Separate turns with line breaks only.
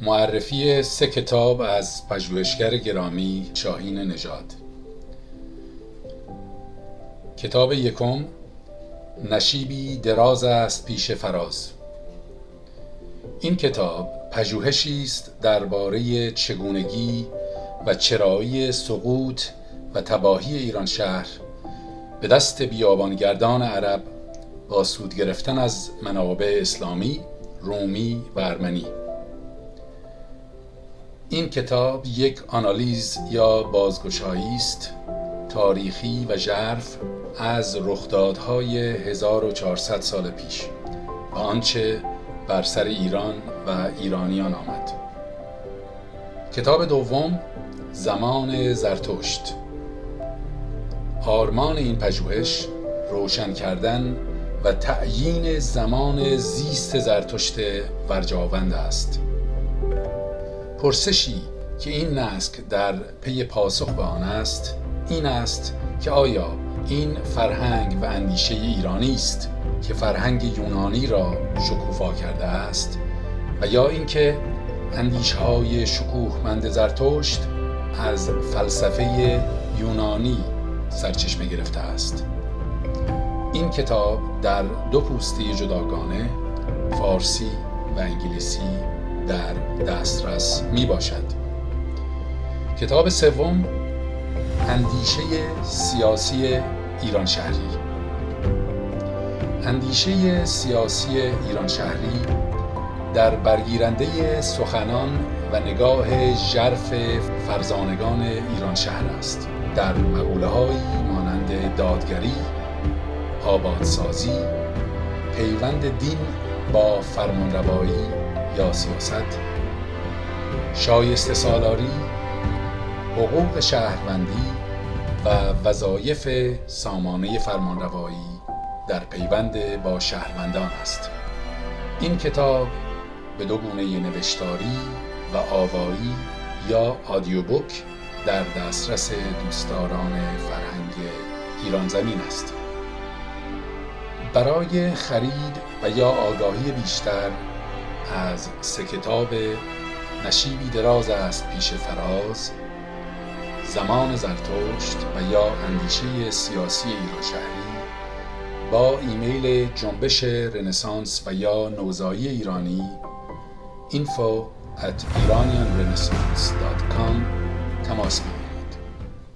معرفی سه کتاب از پژوهشگر گرامی شاهین نژاد. کتاب یکم نشیبی دراز است پیش فراز. این کتاب پژوهشی است درباره چگونگی و چرایی سقوط و تباهی ایران شهر به دست بیابانگردان عرب با سود گرفتن از منابع اسلامی، رومی و ارمنی. این کتاب یک آنالیز یا بازگشایی است تاریخی و ژرف از رخدادهای 1400 سال پیش و آنچه بر سر ایران و ایرانیان آمد. کتاب دوم زمان زرتشت. آرمان این پژوهش روشن کردن و تعیین زمان زیست زرتشت ورجاوند است. پرسشی که این نسک در پی پاسخ به آن است این است که آیا این فرهنگ و اندیشه ایرانی است که فرهنگ یونانی را شکوفا کرده است و یا اینکه اندیشه های شکوهمند زرتشت از فلسفه یونانی سرچشمه گرفته است. این کتاب در دو پوسته جداگانه فارسی و انگلیسی در دسترس می باشد کتاب سوم اندیشه سیاسی ایران شهری. اندیشه سیاسی ایران شهری در برگیرنده سخنان و نگاه ژرف فرزانگان ایران شهر است. در مقوله مانند دادگری آبادسازی پیوند دین با فرمانروایی یا سیاست. شایسته سالاری حقوق شهروندی و وظایف سامانه فرمانروایی در پیوند با شهروندان است. این کتاب به دو گونه نوشتاری و آوایی یا آدیو بوک در دسترس دوستداران فرهنگ ایران زمین است. برای خرید و یا آگاهی بیشتر از سه کتاب نشیبی دراز است پیش فراز زمان زرتشت و یا اندیشه سیاسی ایران شهری با ایمیل جنبش رنسانس و یا نوزایی ایرانی info تماس